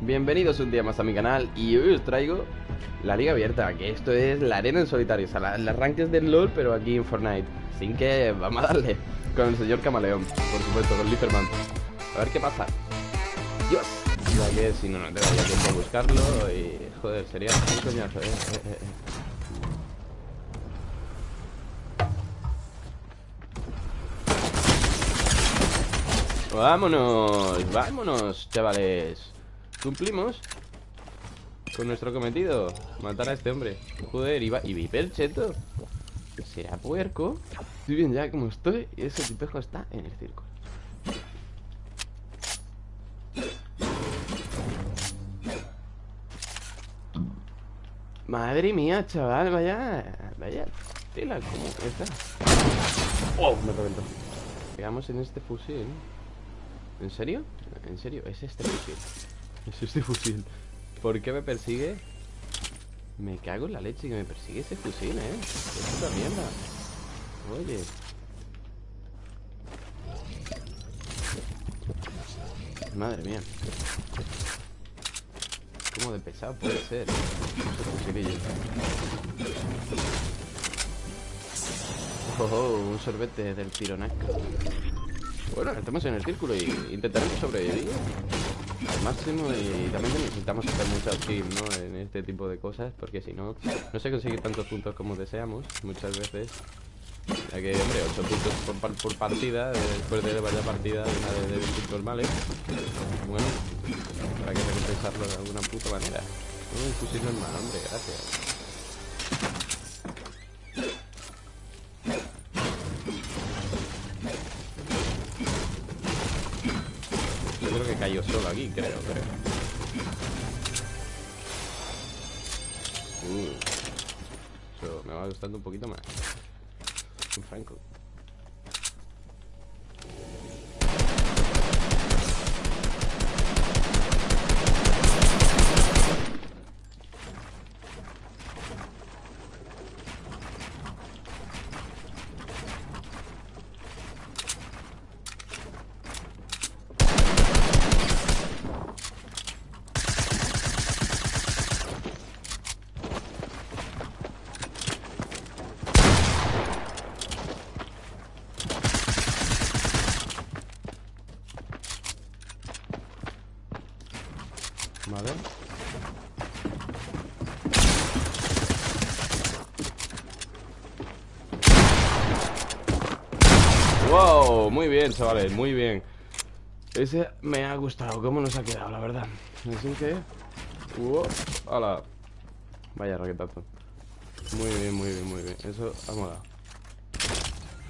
Bienvenidos un día más a mi canal y hoy os traigo la liga abierta, que esto es la arena en solitario, o sea, la, las ranques del LoL, pero aquí en Fortnite. Así que vamos a darle con el señor Camaleón, por supuesto, con Liferman. A ver qué pasa. Dios. Ya que si no, no te tiempo a buscarlo y... Joder, sería un coñazo, eh, eh, eh, eh. Vámonos, vámonos, chavales Cumplimos Con nuestro cometido Matar a este hombre Joder, iba, y hiper cheto ¿Será puerco? Estoy bien ya como estoy Y ese tipejo está en el círculo Madre mía, chaval, vaya Vaya tela, ¿cómo está? ¡Oh! Me reventó Pegamos en este fusil ¿En serio? ¿En serio? Es este fusil Es este fusil. ¿Por qué me persigue? Me cago en la leche que me persigue ese fusil, ¿eh? Es puta mierda Oye. Madre mía. ¿Cómo de pesado puede ser? Oh, oh, un sorbete del pironac bueno, estamos en el círculo y intentaremos sobrevivir al máximo y también necesitamos hacer muchas kills, ¿no? En este tipo de cosas, porque si no, no se consigue tantos puntos como deseamos muchas veces. Ya que, hombre, 8 puntos por, partida, después de varias partidas una de, de normales. Bueno, para que recompensarlo de alguna puta manera. Un fusil normal, hombre, gracias. Aquí, creo, creo. Uh, eso me va gustando un poquito más. Un Franco. Vale. Wow, muy bien, chavales, muy bien Ese me ha gustado, cómo nos ha quedado, la verdad Así que... Wow, ¡Hala! Vaya raquetazo Muy bien, muy bien, muy bien Eso ha molado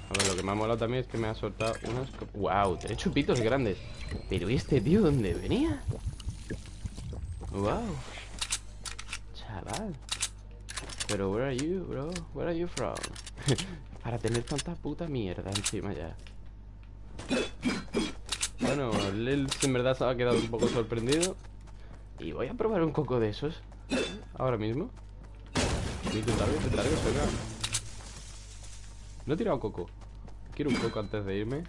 A ver, lo que me ha molado también es que me ha soltado unos... ¡Wow! Tres chupitos grandes Pero este tío, ¿dónde venía? Wow. Chaval. Pero where are you, bro? Where are you from? Para tener tanta puta mierda encima ya. Bueno, Lil en verdad se ha quedado un poco sorprendido. Y voy a probar un coco de esos. Ahora mismo. Intentarlo, intentarlo, venga. No he tirado coco. Quiero un coco antes de irme.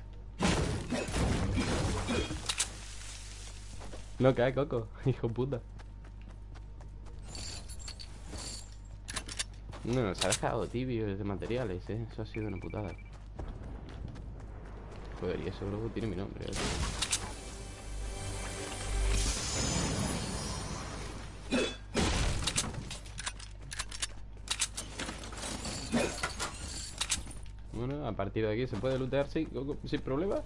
No cae coco, hijo puta. No, se ha dejado tibio de materiales, eh. Eso ha sido una putada. Joder, y eso luego tiene mi nombre. ¿eh? Bueno, a partir de aquí se puede lootear sin, sin problema.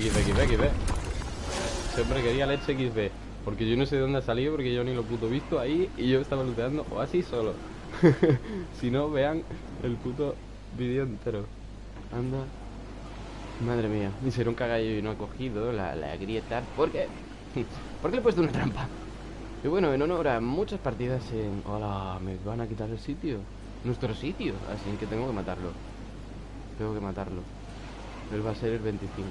XB. Siempre quería leche XB. Porque yo no sé de dónde ha salido, porque yo ni lo puto visto ahí y yo estaba looteando o así solo. si no, vean el puto vídeo entero. Anda. Madre mía. Me hicieron cagallo y no ha cogido la, la grieta. ¿Por qué? Porque le he puesto una trampa. Y bueno, en honor a muchas partidas en... Hola, me van a quitar el sitio. Nuestro sitio. Así que tengo que matarlo. Tengo que matarlo. Él va a ser el 25.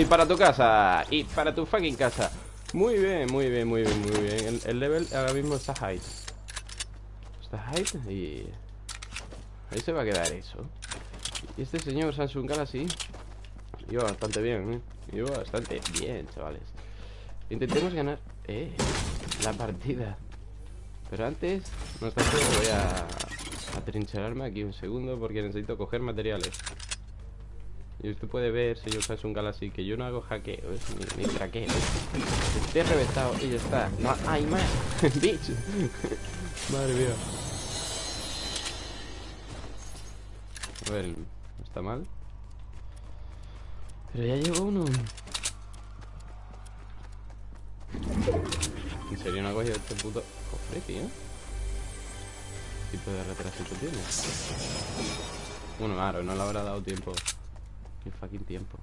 Y para tu casa. Y para tu fucking casa. Muy bien, muy bien, muy bien, muy bien. El, el level ahora mismo está high. Está high y... Ahí se va a quedar eso. Y este señor Samsung Galaxy Iba bastante bien, ¿eh? Iba bastante bien, chavales Intentemos ganar Eh, la partida Pero antes, no obstante, voy a Atrincherarme aquí un segundo Porque necesito coger materiales Y usted puede ver, señor Samsung Galaxy Que yo no hago hackeo, ni, ni traqueo. Estoy reventado y ya está. No hay más, bitch. Madre mía. A ver, está mal Pero ya llegó uno. ¿En serio no ha cogido este puto cofre, tío? ¿Qué tipo de retrasito tiene? Bueno, claro, no le habrá dado tiempo Ni fucking tiempo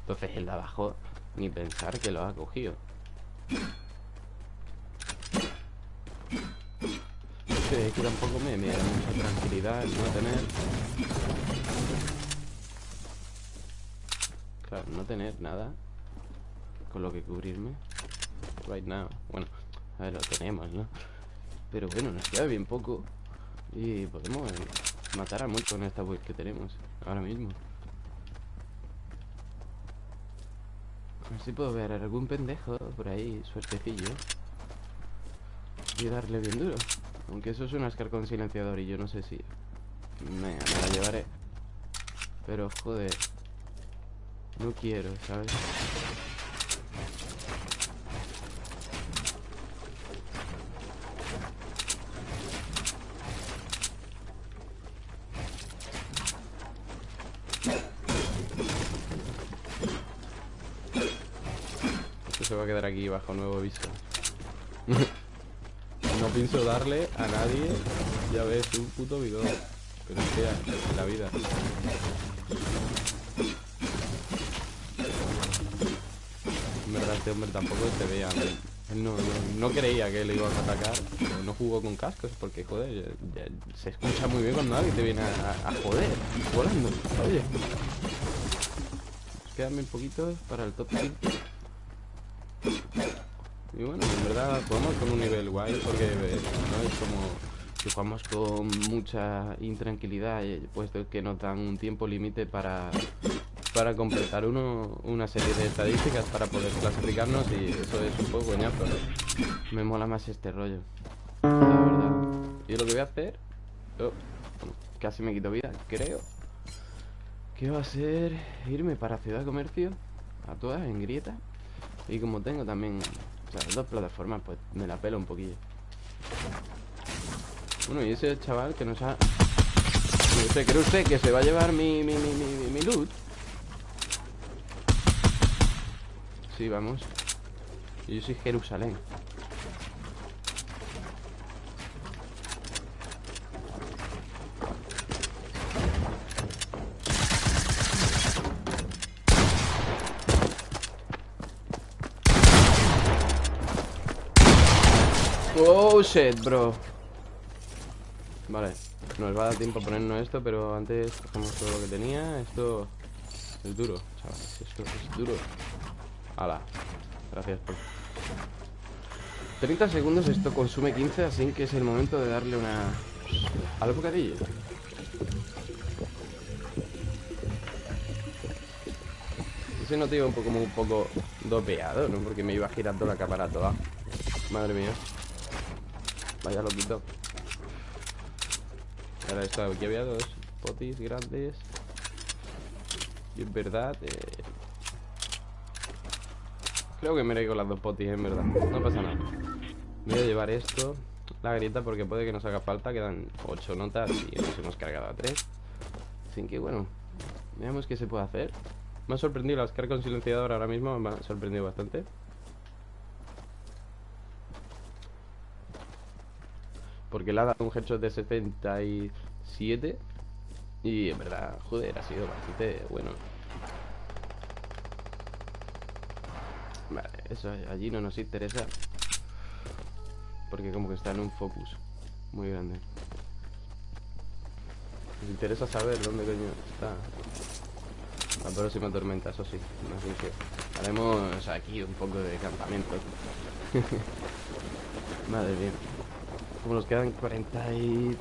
Entonces el de abajo Ni pensar que lo ha cogido es que tampoco me, me da mucha tranquilidad no tener... Claro, no tener nada con lo que cubrirme right now. Bueno, a ver, lo tenemos, ¿no? Pero bueno, nos queda bien poco y podemos matar a muchos con esta build que tenemos ahora mismo. A ver si puedo ver algún pendejo por ahí, suertecillo. Y darle bien duro. Aunque eso es un Ascar con silenciador y yo no sé si... me la llevaré. Pero, joder. No quiero, ¿sabes? Quedar aquí bajo nuevo viso. No pienso darle a nadie Ya ves, un puto bidón. Pero sea, la vida. Este hombre tampoco se veía Él no, no, creía que le iba a atacar No jugó con cascos Porque joder, se escucha muy bien cuando alguien te viene a, joder Volando, oye. Quédame un poquito para el top 5 y bueno, en verdad jugamos con un nivel guay porque eh, no es como que jugamos con mucha intranquilidad, eh, puesto que nos dan un tiempo límite para, para completar uno, una serie de estadísticas para poder clasificarnos y eso es un poco coñazo, Me mola más este rollo, la. Y lo que voy a hacer... Oh, casi me quito vida, creo. Que va a ser irme para Ciudad de Comercio, a todas, en grieta. Y como tengo también o sea, dos plataformas, pues me la pelo un poquillo. Bueno, y ese chaval que nos ha... ¿Usted cree usted que se va a llevar mi, mi, mi, mi, mi loot? Sí, vamos. Yo soy Jerusalén. Oh bro. Vale, nos va a dar tiempo a ponernos esto Pero antes cogemos todo lo que tenía. Esto es duro, chavales Esto es duro. Hala, gracias por 30 segundos, esto consume 15 Así que es el momento de darle una Al bocadillo. Ese no te un poco, como un poco dopeado, ¿no? Porque me iba girando la cámara toda. Madre mía Vaya loquito. Ahora esto, aquí había dos potis grandes. Y en verdad... Eh... Creo que me iré con las dos potis, en verdad. No pasa nada. Voy a llevar esto. La grieta porque puede que nos haga falta. Quedan 8 notas y nos hemos cargado a 3. Así que bueno. Veamos qué se puede hacer. Me ha sorprendido las cargas con silenciador ahora mismo. Me ha sorprendido bastante. Porque le ha dado un headshot de 77 Y en verdad, joder, ha sido bastante bueno Vale, eso allí no nos interesa Porque como que está en un focus Muy grande Nos interesa saber dónde coño está La próxima tormenta, eso sí. Así que haremos aquí un poco de campamento. Madre mía. Como nos quedan 40 y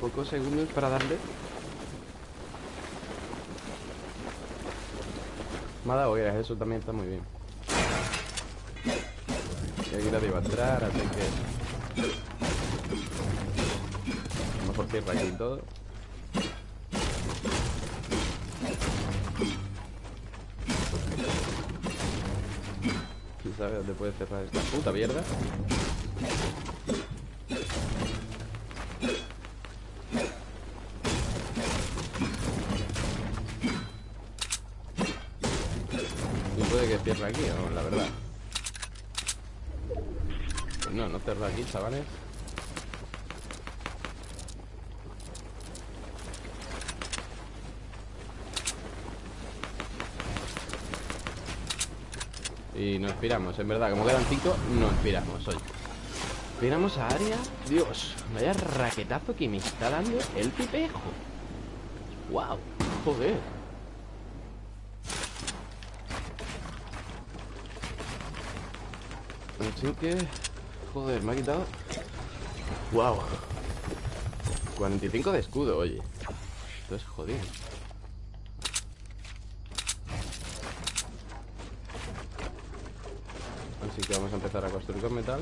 pocos segundos para darle. Ha dado eso también está muy bien. Y aquí nadie a entrar, así que... A lo mejor cierra aquí todo. ¿Quién sabe dónde puede cerrar esta puta mierda? No, la verdad. no, no aquí, chavales. Y nos expiramos, en verdad, como quedan cinco, nos expiramos hoy. Expiramos a área. Dios, vaya raquetazo que me está dando el pipejo. Wow, joder. Así que... Joder, me ha quitado... ¡Wow! 45 de escudo, oye. Esto es jodido. Así que vamos a empezar a construir con metal.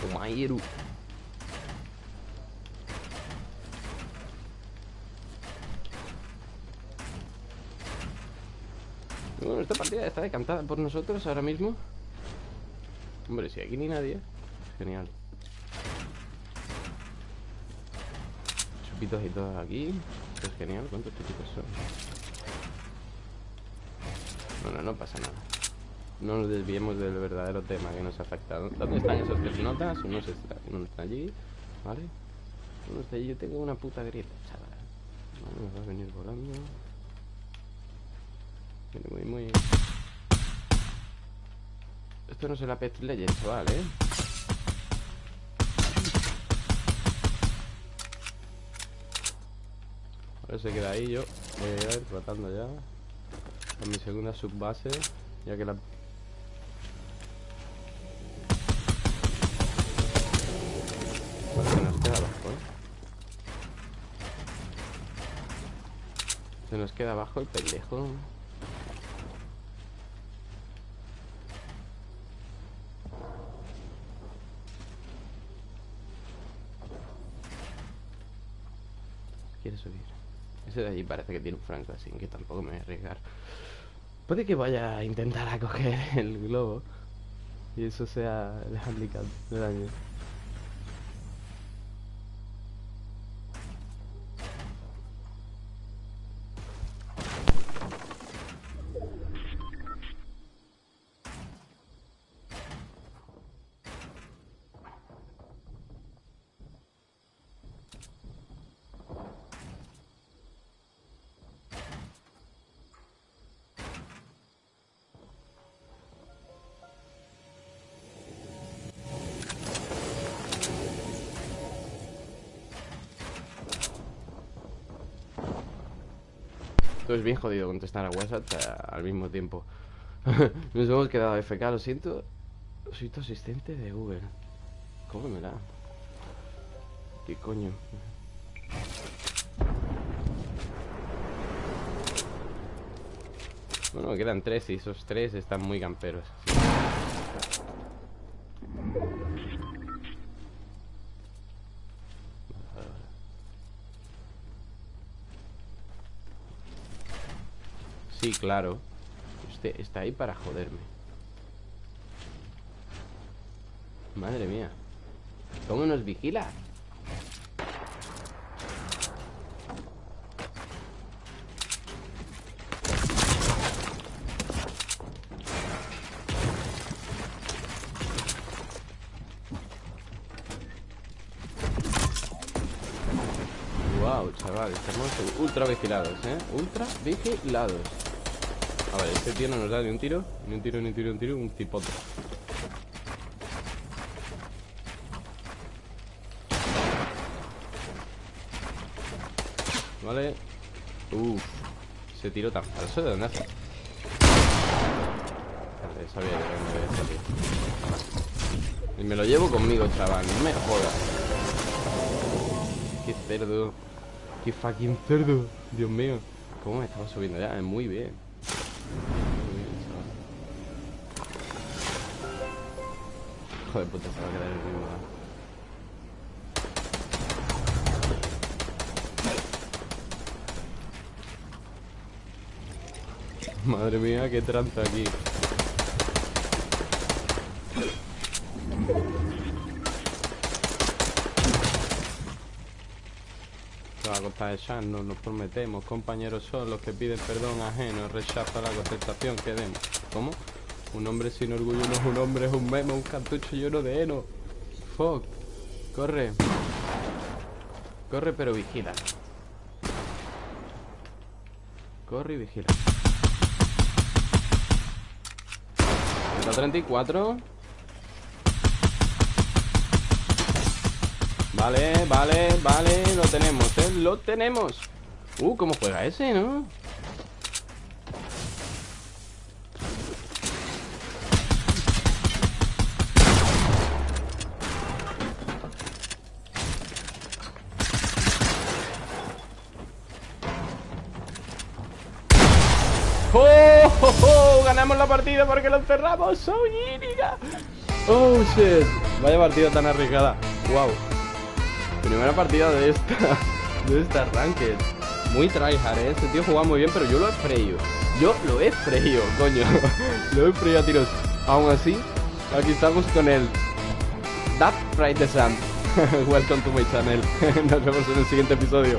Como esta partida está decantada por nosotros ahora mismo Hombre, si aquí ni nadie Genial Chupitos y todos aquí es genial, ¿cuántos chupitos son? Bueno, no pasa nada No nos desviemos del verdadero tema que nos ha afectado ¿Dónde están esos tres notas? Uno está, uno está allí ¿Vale? Uno está allí, yo tengo una puta grieta, chaval Vale, va a venir volando muy, muy... Esto no es el Apex Legends, chaval, ¿eh? Ahora se queda ahí yo Voy a ir tratando ya Con mi segunda subbase Ya que la... se nos queda abajo, ¿eh? Se nos queda abajo el pendejo quiere subir. Ese de allí parece que tiene un franco, así que tampoco me voy a arriesgar. Puede que vaya a intentar a coger el globo y eso sea el handicap del daño. Esto es bien jodido contestar a WhatsApp al mismo tiempo. Nos hemos quedado FK, lo siento. Soy tu asistente de Uber. ¿Cómo me da? ¿Qué coño? Bueno, quedan tres y esos tres están muy camperos. Sí, claro Usted está ahí para joderme Madre mía ¿Cómo nos vigila? Wow, chaval, estamos ultra vigilados, ¿eh? Ultra vigilados a este tío no nos da ni un tiro Ni un tiro, ni un tiro, ni un tiro, un tipote Vale. Uf. Ese tiro tan falso, ¿de dónde hace? Vale, sabía que me había salido. Y me lo llevo conmigo, chaval. No me jodas. Qué cerdo. Qué fucking cerdo. Dios mío. ¿Cómo me estaba subiendo ya? Muy bien. Joder, puta, se va a quedar el mismo lado. Madre mía, qué tranza aquí. Se va a costar echarnos, nos prometemos. Compañeros son los que piden perdón ajeno, rechaza la contestación que demos. ¿Cómo? Un hombre sin orgullo no es un hombre, es un memo, un cartucho lleno de heno. Fuck. Corre. Corre pero vigila. Corre y vigila. 134 Vale, vale, vale Lo tenemos, ¿eh? Lo tenemos Uh, ¿cómo juega ese, no? Ganamos la partida porque lo cerramos. ¡Oh, Gíriga! ¡Oh, shit! Vaya partida tan arriesgada. ¡Wow! Primera partida de esta. De esta ranked. Muy tryhard, ¿eh? Este tío juega muy bien, pero yo lo he freído. Yo lo he freído, coño. lo he freído a tiros. Aún así, aquí estamos con el That Right the Sun. Welcome to my channel. Nos vemos en el siguiente episodio.